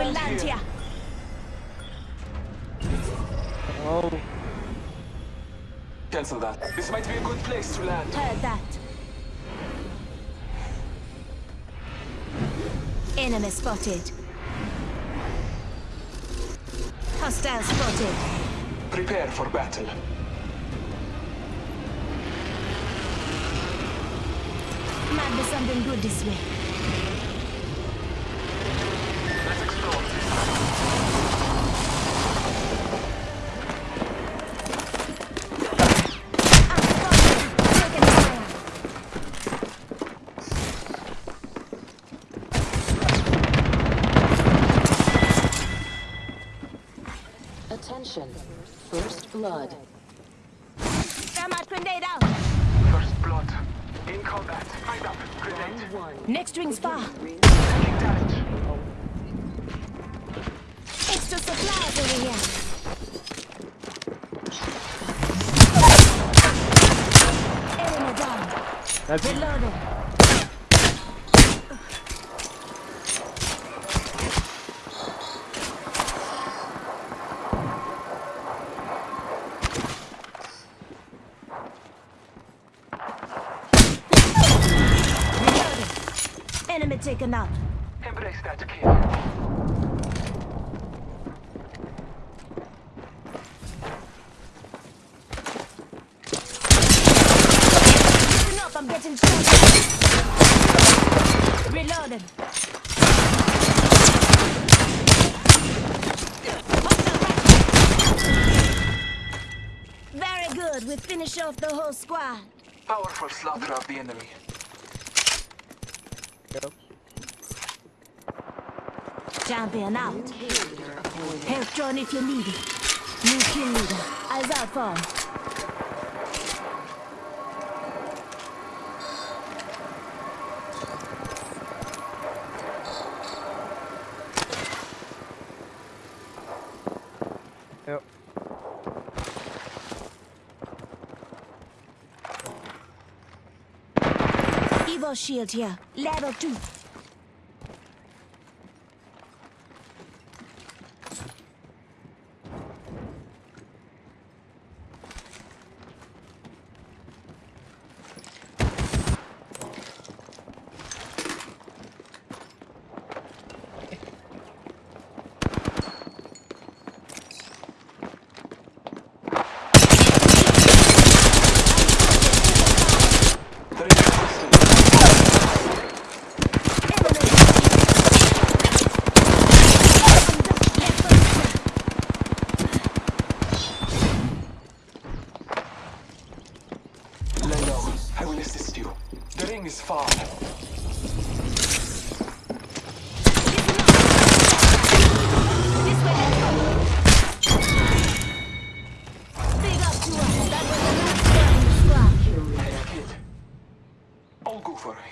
I Let's say we land land here. here. Oh, Cancel that. This might be a good place to land. Heard that. Enemy spotted. Hostile spotted. Prepare for battle. Might be something good this way. Blood. Thermite grenade out. First blood. In combat. Find up. Grenade. Round one. Next ring's far. Taking damage. Extra supplies over here. That's it. Reloading. Reloading. Listen up, I'm getting shot. Reloading. Very good. We finish off the whole squad. Powerful slaughter of the enemy. Yep. Champion out. Kill leader appointed. Help drone if you need it. New kill leader. Eyes out for him. Evo shield here. Level 2.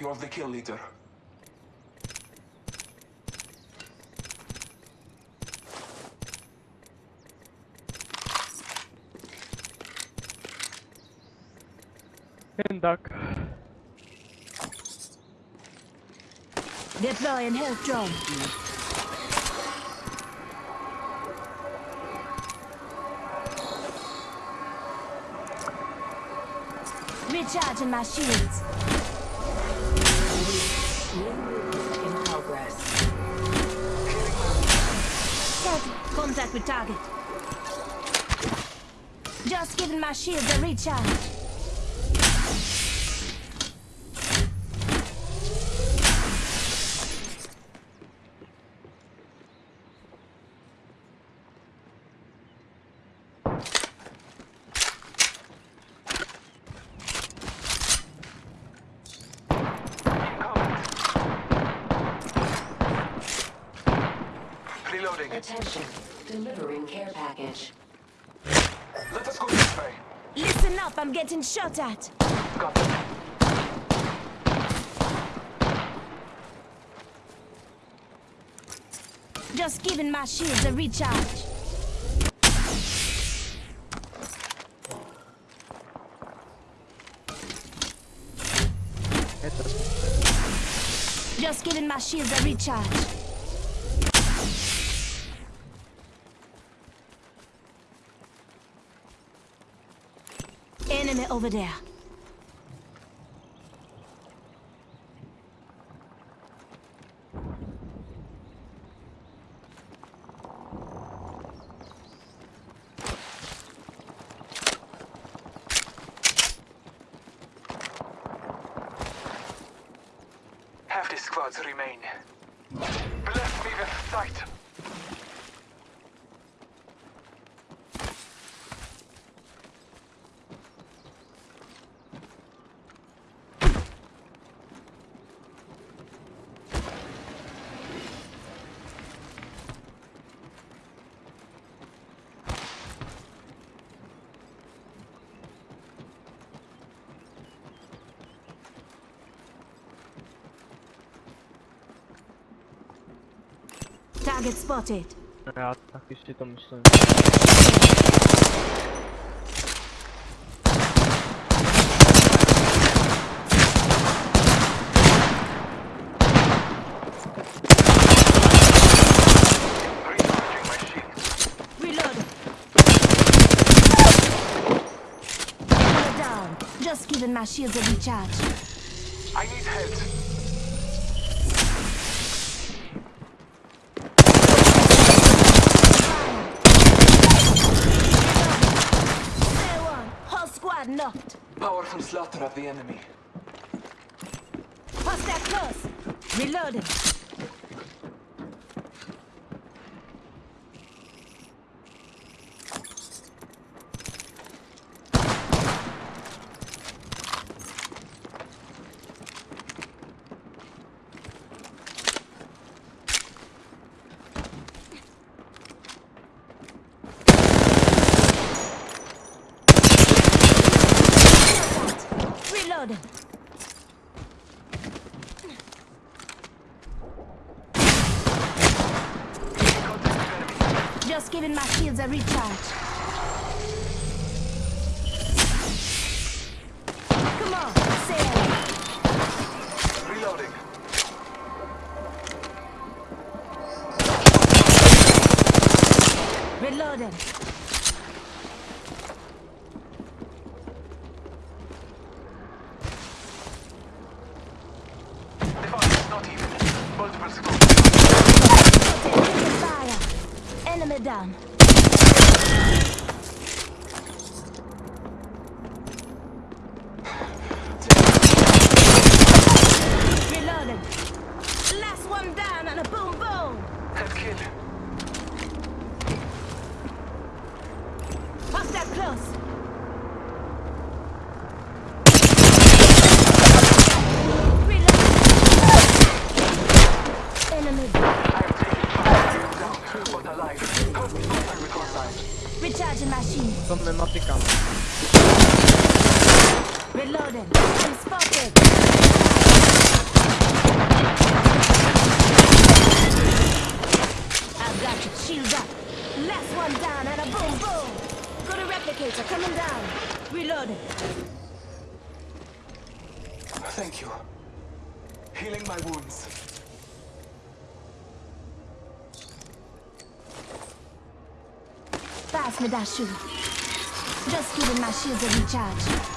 Goofer, you're the kill leader. And duck. Deploying health drone. Recharging my shields. Contact with target. Just giving my shields a recharge. moving. Attention. Delivering care package. Let us go this way. Listen up, I'm getting shot at. Got them. Just giving my shields a recharge. Just giving my shields a recharge. Enemy over there. Half the squads remain. Bless me with sight. Target spotted. Ja tak już się to myślałem. Recharging my shield. Reload. Enemy down. Just giving my shields a recharge. I need help. There one. Knocked. Powerful slaughter of the enemy. Hostile close. Reloading. Just giving my shields a recharge. Come on, sail. Reloading. Reloading. The fight is not even. Multiple squads. Taking fire. Enemy down. Reloading. Last one down and a boom boom. Head kill. Hostile close. Reload. Enemy down. I am taking fire. Down, but alive. Help me find my record line. Recharging machine. To my matykamy. Reloading. I'm spotted. I've got you. Shields up. Last one down and a boom boom. Got a replicator coming down. Reloading. Thank you. Healing my wounds. Pass me that shoe. Just giving my shields a recharge.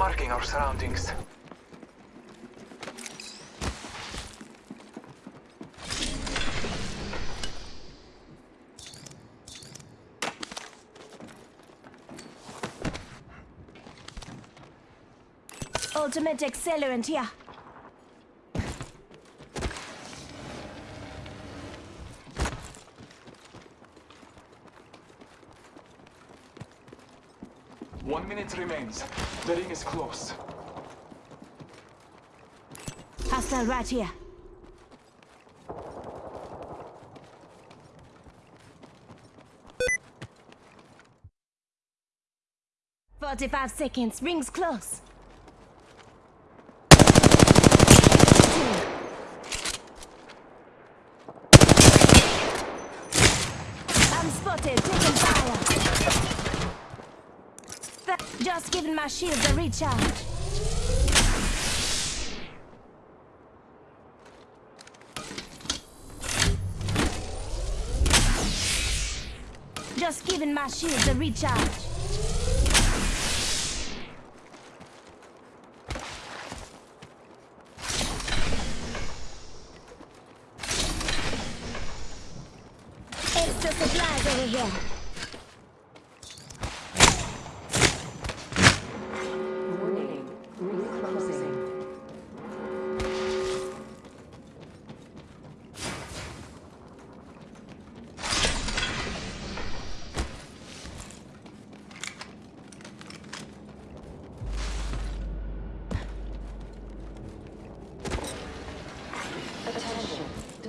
Marking our surroundings. ultimate accelerant here. One minute remains. The ring is close. Hostile right here. Forty-five seconds. Rings close. I'm spotted. Taking fire. Just giving my shields a recharge. Just giving my shields a recharge. Extra supplies over here.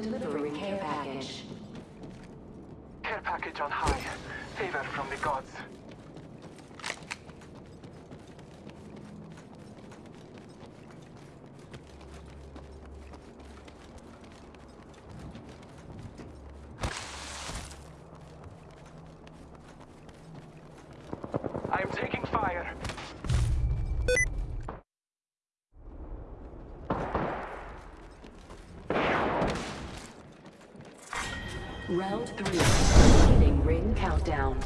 Attention. Delivering care package. Care package on high. Favor from the gods. I am taking fire. Round three. Beginning ring countdown.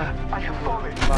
I have fallen. Ba.